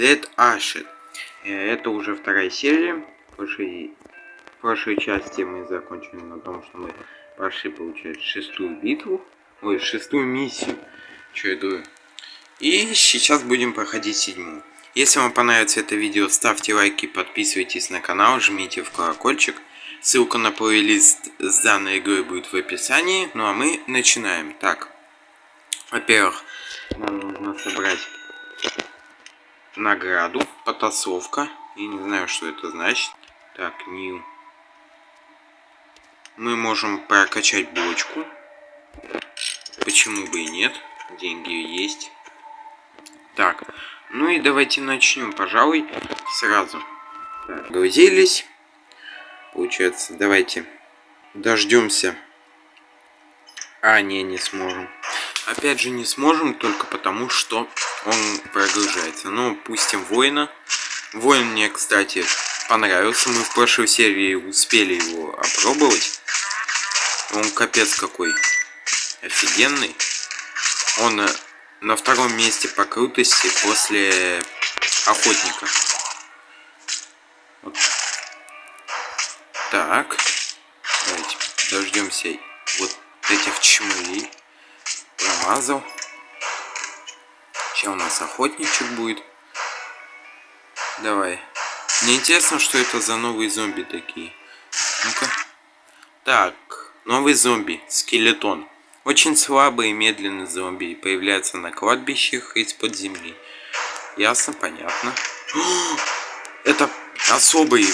Dead Ashed. Э, это уже вторая серия. В прошлой, в прошлой части мы закончили на том, что мы прошли, получается, шестую битву. Ой, шестую миссию. Что я говорю? И сейчас будем проходить седьмую. Если вам понравится это видео, ставьте лайки, подписывайтесь на канал, жмите в колокольчик. Ссылка на плейлист с данной игрой будет в описании. Ну а мы начинаем. Так, во-первых, нам нужно собрать награду, потасовка. Я не знаю, что это значит. Так, new. Мы можем прокачать бочку. Почему бы и нет? Деньги есть. Так, ну и давайте начнем, пожалуй, сразу. Так, грузились. Получается, давайте дождемся. А, не, не сможем. Опять же, не сможем, только потому, что он прогружается. Ну, пустим воина. Воин мне, кстати, понравился. Мы в прошлой серии успели его опробовать. Он капец какой офигенный. Он э, на втором месте по крутости после охотника. Вот так. Давайте дождемся вот этих чмылей. Промазал. Сейчас у нас охотничек будет. Давай. Мне интересно, что это за новые зомби такие. Ну-ка. Так, новый зомби, скелетон. Очень слабый и медленный зомби появляется на кладбищах из-под земли. Ясно, понятно. Это особый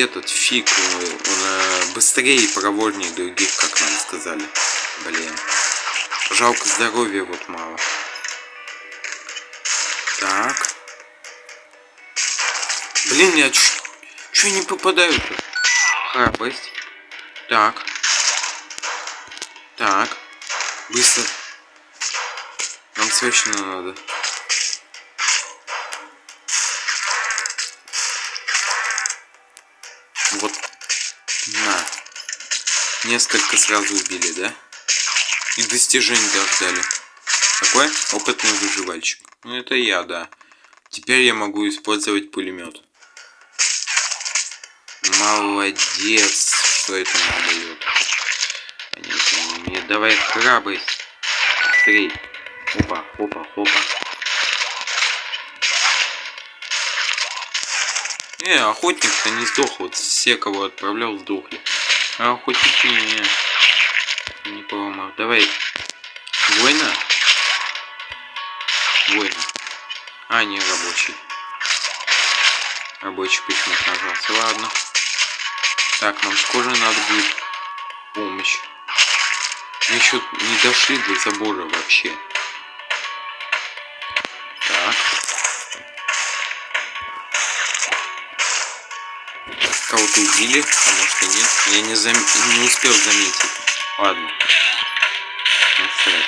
этот фиг, он, он э, быстрее и проворнее других, как нам сказали. Блин. Жалко здоровья вот мало. Так. Блин, я чё не попадаю-то? Храбрость. Так. Так. Быстро. Нам срочно надо. Вот. На. Несколько сразу убили, да? И достижений даже дали. Какой? Опытный выживальщик. Ну это я, да. Теперь я могу использовать пулемет. Молодец, что это нам дает. Давай храбрость. Быстрей. Опа, опа, опа. Э, охотник-то не сдох. Вот все, кого отправлял, сдохли. А охотники не, не поломал. Давай. Война? Война. А, не рабочий. Рабочий почему-то нажался. Ладно. Так, нам скоро надо будет помощь. Мы еще не дошли до забора вообще. Так. Кого-то убили, а может и нет. Я не, зам... не успел заметить. Ладно.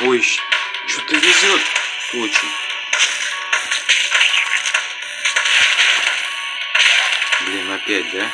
Ой, что-то везет очень. Блин, опять, да?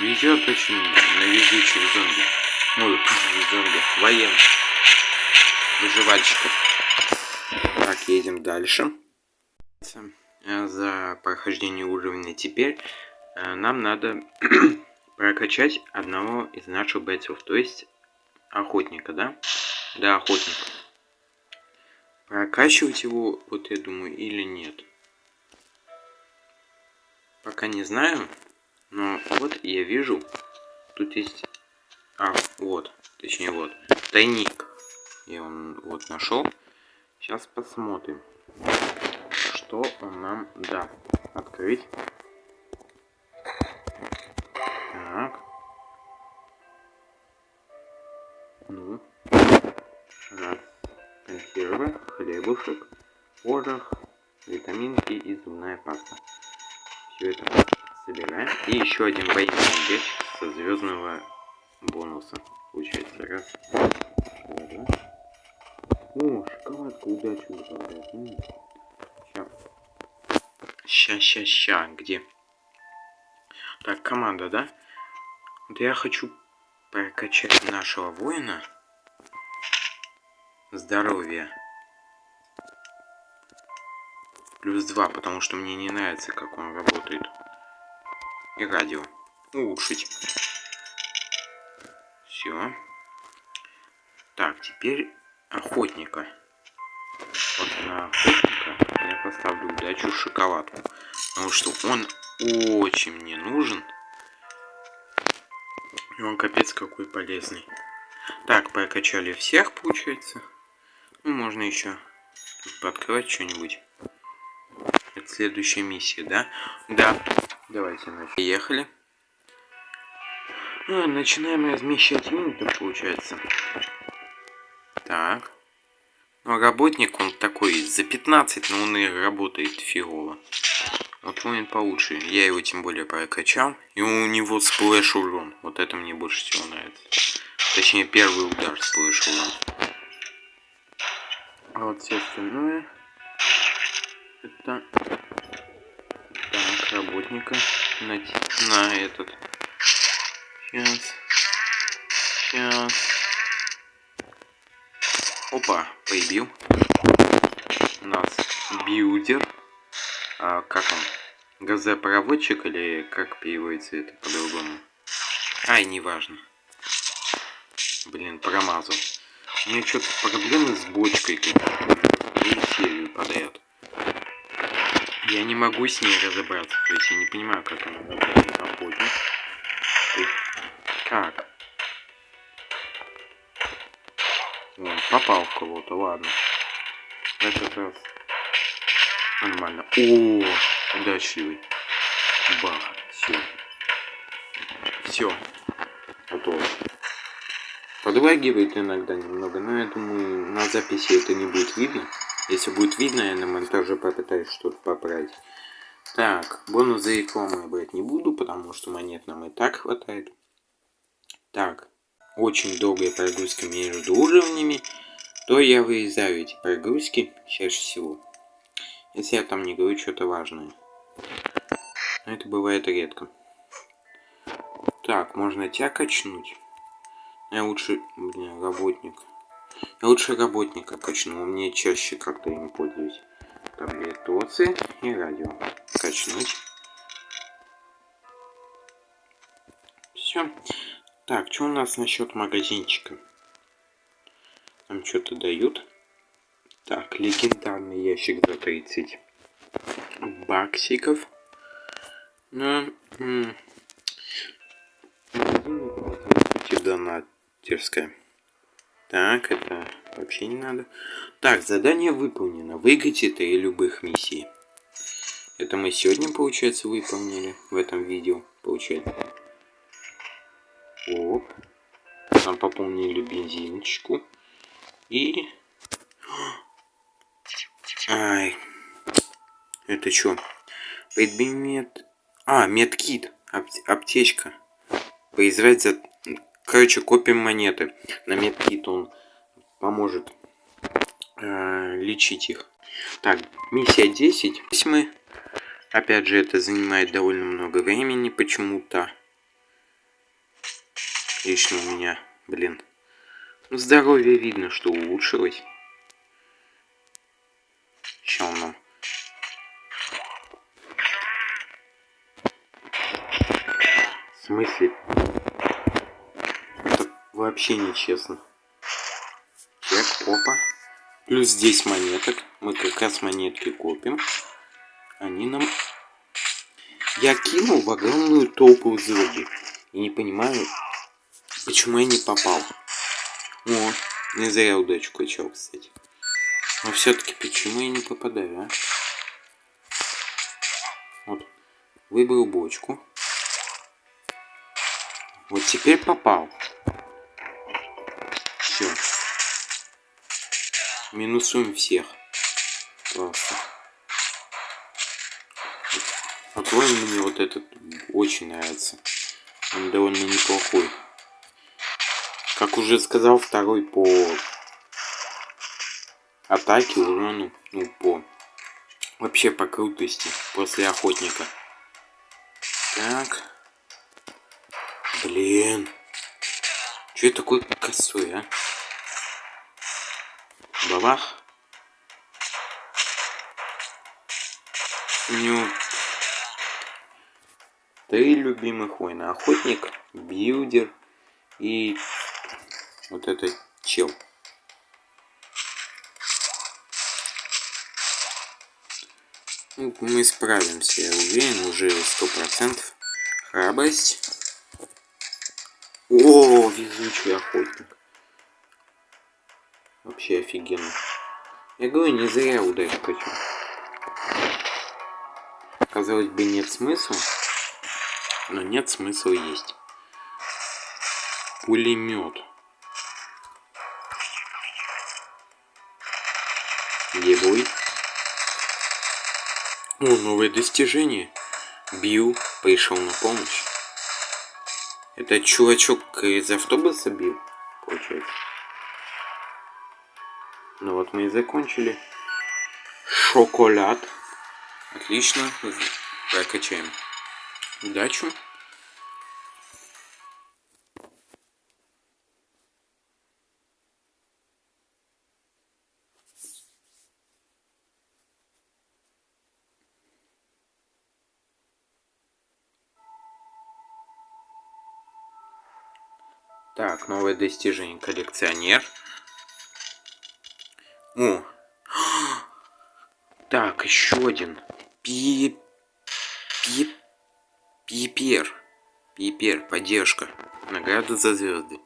Везет очень на везучих зомби. Ой, зомби. Воен. Выживальщиков. Так, едем дальше. За прохождение уровня теперь э, нам надо прокачать одного из наших бойцов. То есть охотника, да? Да, охотника. Прокачивать его, вот я думаю, или нет. Пока не знаю. Но вот я вижу, тут есть... А, вот, точнее вот, тайник. Я он вот нашел. Сейчас посмотрим, что он нам даст. Открыть. Порох, витаминки и зубная паста. Все это собираем. И еще один военный ящик со звездного бонуса. Получается, раз, два, О, шоколадка удачи добавляет. Сейчас. Ща, ща. Где? Так, команда, да? Вот я хочу прокачать нашего воина. Здоровье. Плюс 2, потому что мне не нравится, как он работает. И радио. Улучшить. Все. Так, теперь охотника. Вот на охотника я поставлю удачу шоколадку. Потому что он очень мне нужен. И он капец какой полезный. Так, прокачали всех, получается. Ну, можно еще подкрывать что-нибудь. Это следующая миссия, да? Да. Давайте, значит, поехали. А, начинаем размещать минуты, получается. Так. Ну, работник он такой за 15, но он и работает фигово. Вот воин получше. Я его тем более прокачал. И у него splash урон. Вот это мне больше всего нравится. Точнее, первый удар splash урон. А вот все остальное... Это... Так, работника. На, на этот... Сейчас. Сейчас. Опа, поебил. У нас builder а, как он, газопроводчик или как переводится это по-другому? Ай, неважно. Блин, промазал. У меня что-то проблемы с бочкой тут. И серию подряд. Я не могу с ней разобраться. То есть я не понимаю, как она работает. Как? Вон, попал в кого-то, ладно. В этот раз Нормально. О, удачливый. Бах. Все. Все. Готово. Подлагивает иногда немного, но я думаю, на записи это не будет видно. Если будет видно, я на монтаже попытаюсь что-то поправить. Так, бонус за рекламу я брать не буду, потому что монет нам и так хватает. Так, очень долгая прогрузка между уровнями, то я вырезаю эти прогрузки чаще всего. Если я там не говорю что-то важное. Но это бывает редко. Так, можно тебя качнуть. Я лучше, блин, работник. Я лучше работника качну, мне чаще как-то им пользуюсь. Таблетоцы и радио. Качнуть. Все. Так, что у нас насчет магазинчика? Там что-то дают. Так, легендарный ящик за 30 баксиков. Ну, донатерская. Так, это вообще не надо. Так, задание выполнено. Выиграйте три любых миссий. Это мы сегодня, получается, выполнили в этом видео. Получается. Оп. Там пополнили бензиночку. И Ай. Это что? Предмет... А, медкит. Ап аптечка. Поизрать за... Короче, копим монеты. На медкит он поможет э, лечить их. Так, миссия 10. Здесь. Опять же, это занимает довольно много времени почему-то. Лично у меня, блин. Здоровье видно, что улучшилось. Чем нам? В смысле? Вообще нечестно. Так, опа. Плюс здесь монеток. Мы как раз монетки копим. Они нам... Я кинул в огромную толпу зомби. И не понимаю, почему я не попал. О, не зря удачу качал, кстати. Но все-таки почему я не попадаю, а? Вот. Выбрал бочку. Вот теперь попал. Минусуем всех. Просто. Воин мне вот этот очень нравится. Он довольно неплохой. Как уже сказал, второй по атаки, урону, ну, по... Вообще по крутости после охотника. Так. Блин. Че такой косой, а? У него три любимых воина. Охотник, builder и вот этот чел. Ну, мы справимся, я уверен, уже сто процентов. Храбрость. О, везучий охотник. Вообще офигенно. Я говорю, не зря удачу хочу. Казалось бы, нет смысла. Но нет смысла есть. Пулемет. Где бой? О, новое достижение. Бил пришел на помощь. Это чувачок из автобуса бил, получается. Ну вот мы и закончили. Шоколад. Отлично. Прокачаем удачу. Так, новое достижение. Коллекционер. О! Так, еще один. Пи... Пи... Пипер. Пипер, поддержка. Награда за звезды.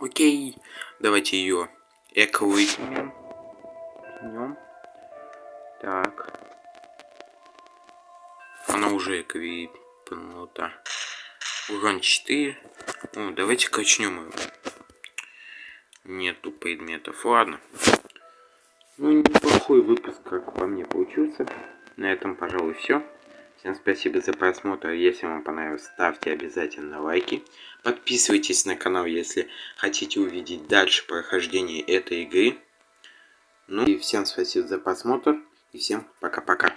Окей. Давайте ее эквипнем. Так. Она уже эквипнута. Урон 4. О, давайте качнем его. Нету предметов. Ладно. Ну, неплохой выпуск, как по мне, получился. На этом, пожалуй, все. Всем спасибо за просмотр. Если вам понравилось, ставьте обязательно лайки. Подписывайтесь на канал, если хотите увидеть дальше прохождение этой игры. Ну и всем спасибо за просмотр. И всем пока-пока.